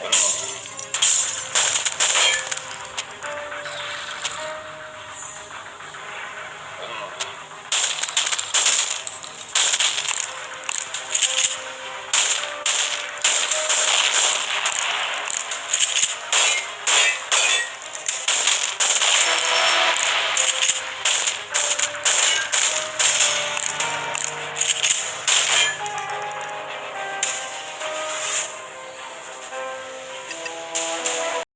Oh.